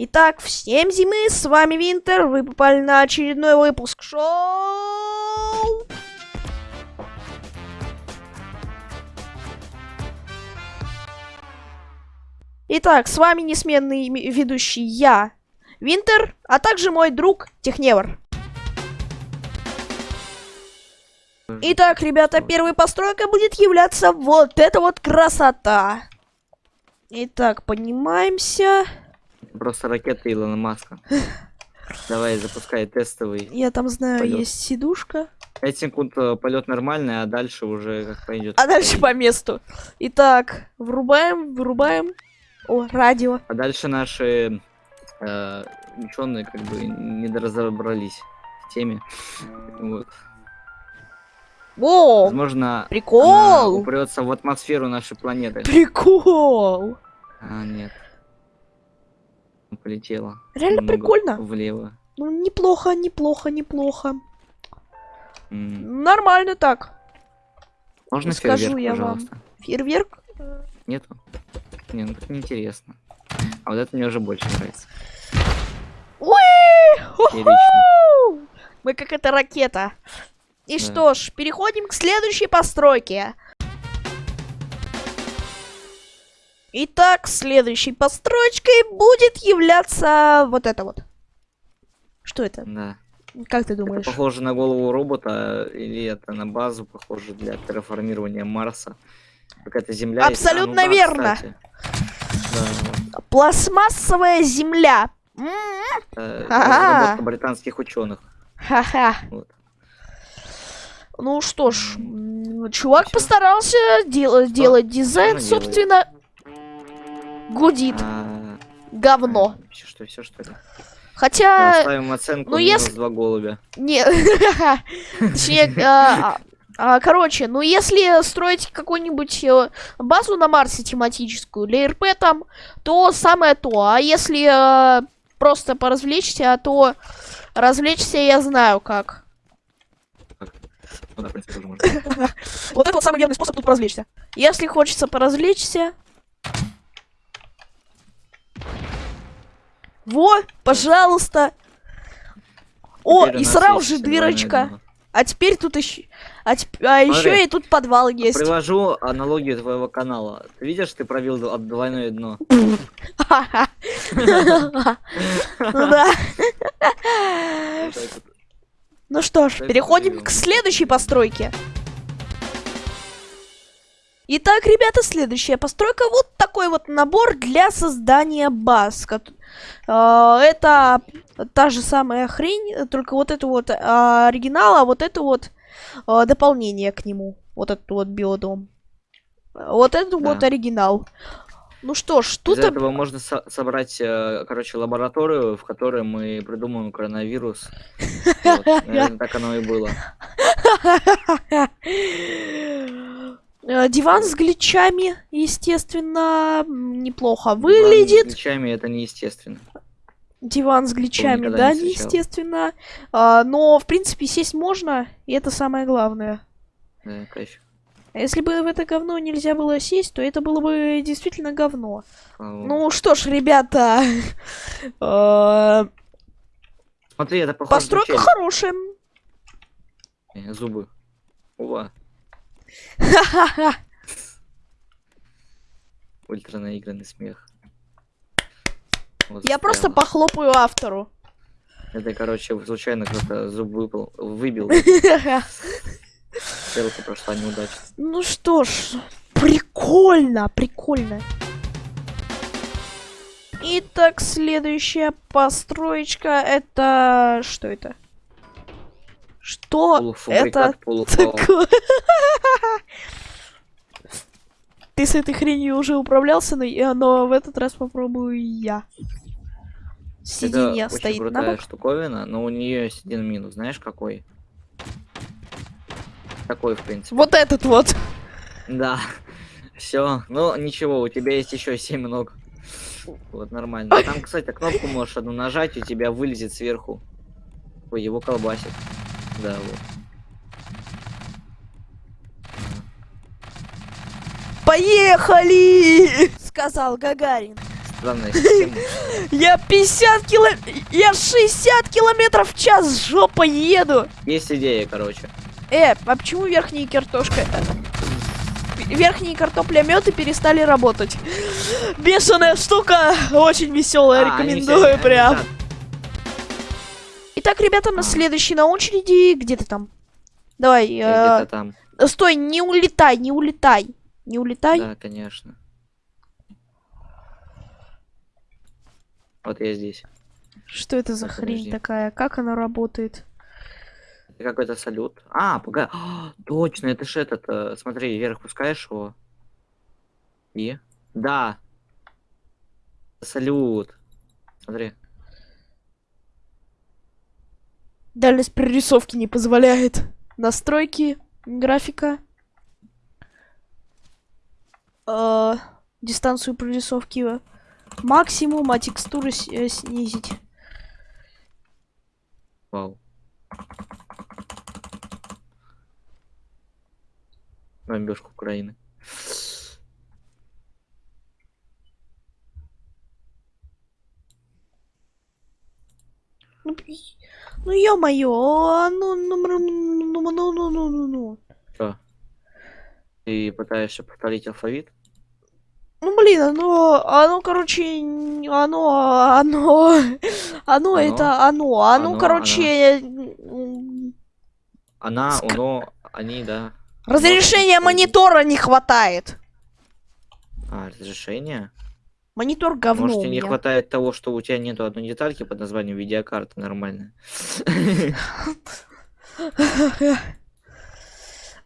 Итак, всем зимы, с вами Винтер, вы попали на очередной выпуск шоу. Итак, с вами несменный ведущий я, Винтер, а также мой друг Техневр. Итак, ребята, первой постройкой будет являться вот эта вот красота. Итак, поднимаемся. Просто ракета Илона Маска. Давай, запускай тестовый. Я там знаю, Полёт. есть сидушка. 5 секунд э, полет нормальный, а дальше уже как пойдет. А дальше по месту. Итак, врубаем, вырубаем. О, радио. А дальше наши э, ученые как бы не разобрались в теме. Вот. О, Возможно, прикол! упрется в атмосферу нашей планеты. Прикол! А, нет. Полетела. Реально Немного прикольно. Влево. Ну, неплохо, неплохо, неплохо. М. Нормально так. Можно Скажу фейерверк, я вам. пожалуйста? Фейерверк. Нету? Не, ну так неинтересно. А вот это мне уже больше нравится. Мы как эта ракета. И Да. что ж, переходим к следующей постройке. Итак, следующей постройкой будет являться вот это вот. Что это? Да. Как ты Это думаешь? похоже на голову робота, или это на базу похоже для терраформирования Марса. Какая-то земля. есть. А, ну Абсолютно да, верно. кстати. Да, Пластмассовая земля. Э, Ага. разработка британских ученых. Ха-ха. Вот. Ну что ж, чувак Всё. постарался дел- делать дизайн, собственно, гудит А, говно. а, всё, что, все что ли? Хотя, Ставим оценку ну, если- два голубя. не, точнее, а, короче, ну если строить какую-нибудь э, базу на Марсе тематическую для РП там, то самое то. А если э, просто поразвлечься, то развлечься я знаю как. Ну да, в принципе. Вот это вот самый верный способ тут поразвлечься. Если хочется поразвлечься... Во, пожалуйста. О, Теперь и сразу же дырочка. А теперь тут еще... А, теп- а еще Смотри. и тут подвал есть. Привожу аналогию твоего канала. Ты видишь, ты пробил д- двойное дно. Ну да. Ну что ж, переходим к следующей постройке. Итак, ребята, следующая постройка. Вот такой вот набор для создания баз. А, Это та же самая хрень, только вот это вот а, оригинал, а вот это вот а, дополнение к нему. Вот этот вот биодом. Вот это вот Да. оригинал. Ну что ж, тут... Из этого можно со- собрать, э, короче, лабораторию, в которой мы придумаем коронавирус. Вот, Наверное, так оно и было. Э, Диван с гличами, естественно, неплохо Диван с выглядит. гличами это неестественно. Диван с гличами, да, не неестественно. А, но, в принципе, сесть можно, и это самое главное. Да, кайф. А если бы в это говно нельзя было сесть, то это было бы действительно говно. Слава богу. Ну что ж, ребята, э, Смотри, это похоже постройка хорошая. Э, Зубы. Ува, Ха-ха-ха. ультра наигранный смех. Вот Я просто похлопаю автору. Это, короче, случайно кто-то зуб выпал, выбил. Стрелка прошла неудачно. Ну что ж, прикольно, прикольно. Итак, следующая построечка это... Что это? Что это такое? Ты с этой хренью уже управлялся, но, но в этот раз попробую я. Сиденье Это очень стоит на крутая бок. штуковина, но у нее один минус. Знаешь какой? Такой, в принципе. Вот этот вот. Да. Все. Ну, ничего, у тебя есть еще 7 ног. Вот, нормально. Там, кстати, кнопку можешь одну нажать, и у тебя вылезет сверху. Ой, его колбасит. Да, вот. Поехали! Сказал Гагарин. Странная система. Я 50 кило... Я 60 километров в час жопой еду. Есть идея, короче. Э, а почему верхние картошка... Верхние картоплеметы перестали работать. Бешеная штука, очень веселая, А, рекомендую прям. Так. Итак, ребята, на А. следующий на очереди. Где ты там? Давай, Я э, Где-то там. стой, не улетай, не улетай. Не улетай. Да, конечно. Вот я здесь. Что это за Так, хрень подожди. такая? Как она работает? Это какой-то салют. А, погоди. Точно, это ж этот. э, смотри, вверх пускаешь его. И? Да. Салют. Смотри. Дальность прорисовки не позволяет. Настройки, графика. Э, дистанцию прорисовки максимум, а текстуры э, снизить. Вау. Бомбежка Украины. Ну, ё-моё, а ну, ну, ну, ну, ну, ну, ну, ну, ну. Что? Ты пытаешься повторить алфавит? Ну, блин, оно, оно, короче, оно, оно, оно, Оно? это оно, оно, Оно, короче, Она, Ск- оно, они, да. разрешения монитора не хватает. А, разрешение? Монитор говно Может, тебе не хватает того, что у тебя нету одной детальки под названием видеокарта нормальная.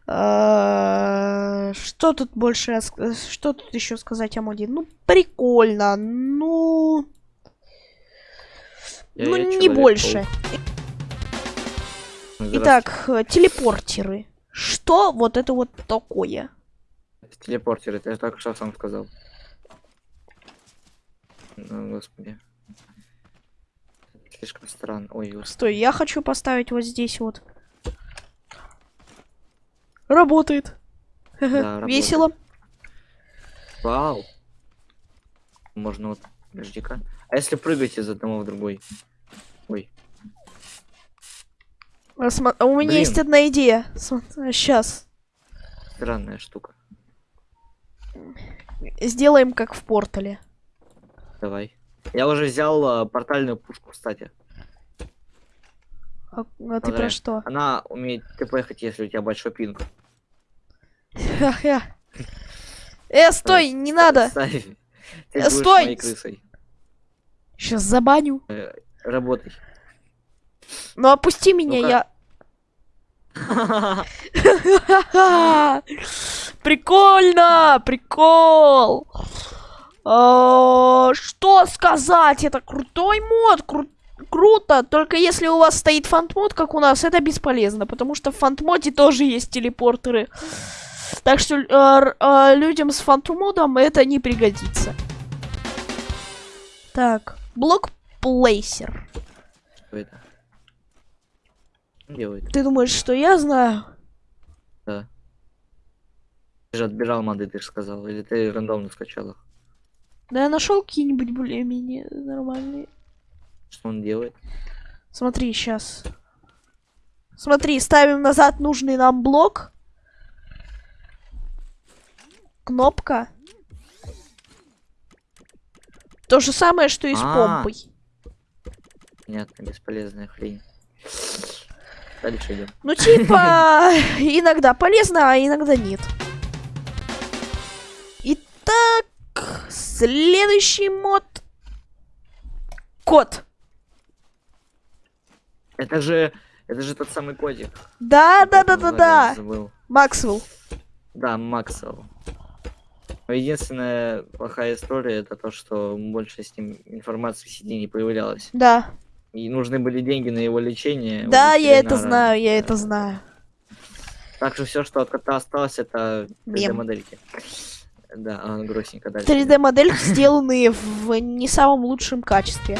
А, Что тут больше, что тут еще сказать о моде? Ну, прикольно, ну, ну не больше. Итак, э, телепортеры. Что вот это вот такое? Телепортер, это я только что сам сказал. Ну, господи. Слишком странно. Ой, господи. Стой, я хочу поставить вот здесь вот. Работает. Да, Весело. Вау. Можно вот, подожди-ка. А если прыгать из одного в другой? Ой, А а У меня Блин. есть одна идея. Сейчас. странная штука. Сделаем как в портале. Давай. Я уже взял а, портальную пушку, кстати. А, а ты про что? Она умеет ТПхать, если у тебя большой пинг. Э, стой, не надо. Э, стой! крысой. Сейчас забаню. Э, Работай. Ну опусти меня, я. Прикольно, прикол. А, Что сказать? Это крутой мод, кру- круто. Только если у вас стоит фантмод, как у нас, это бесполезно, потому что в фантмоде тоже есть телепортеры. Так что э, э, людям с фантмодом это не пригодится. Так, блок плейсер. Что это? Делает? Ты думаешь, что я знаю? Да. Ты же отбирал моды, ты же сказал. Или ты рандомно скачал их? Да я нашел какие-нибудь более-менее нормальные. Что он делает? Смотри, сейчас. Смотри, ставим назад нужный нам блок. Кнопка. То же самое, что и с А. помпой. Понятно, бесполезная хрень. Дальше идем. Ну, типа, иногда полезно, а иногда нет. Итак, следующий мод. Кот. Это же, это же тот самый котик. Да, да, да, да, да. Максвелл. Да, Максвелл. Единственная плохая история это то, что больше с ним информации в сети не появлялось. Да. И нужны были деньги на его лечение. Да, я это знаю, я это знаю. Так что все, что от кота осталось, это Мем. 3D-модельки. Да, а, грустненько дальше. 3D-модельки, сделанные в не самом лучшем качестве.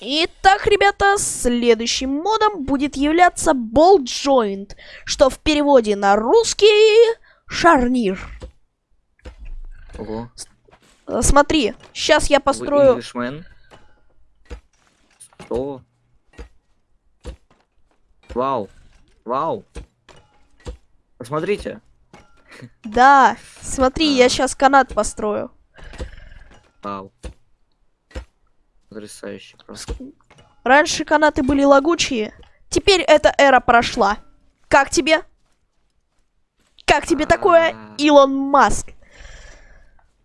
Итак, ребята, следующим модом будет являться Ball Joint, что в переводе на русский шарнир. Ого. Смотри, сейчас я построю... Englishman? Что? Вау. Вау. Посмотрите. Да, смотри, я сейчас канат построю. Вау. Потрясающе просто. Раньше канаты были лагучие, теперь эта эра прошла. Как тебе? Как тебе такое, А. Илон Маск?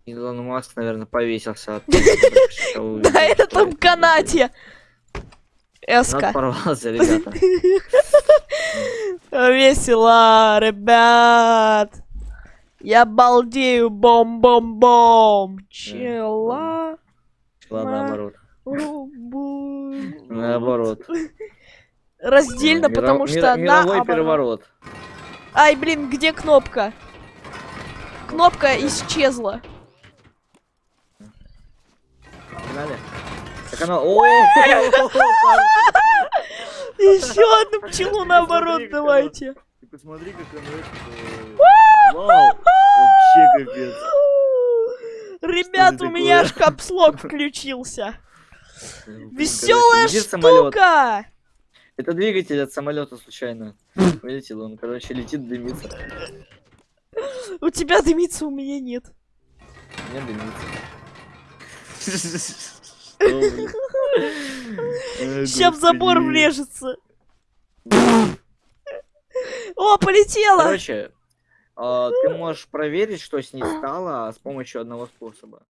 Илон Маск, наверное, повесился от этом это канате. Канат Эска. порвался, ребята. Весело, ребят. Я балдею, бом-бом-бом. Чела. Ладно, наоборот. Наоборот. Раздельно, потому что Мировой наоборот. переворот. Ай, блин, где кнопка? Кнопка исчезла. Погнали. Так она... Еще одну пчелу наоборот давайте. Посмотри, как это, Вау! Вообще капец. Ребят, у меня аж капслок включился. Веселая штука! Это двигатель от самолета случайно. Вылетел он, короче, летит, дымится. У тебя дымится, у меня нет. Не дымится. Сейчас в забор влежется. О, полетела! Короче, а, ты можешь проверить, что с ней стало с помощью одного способа.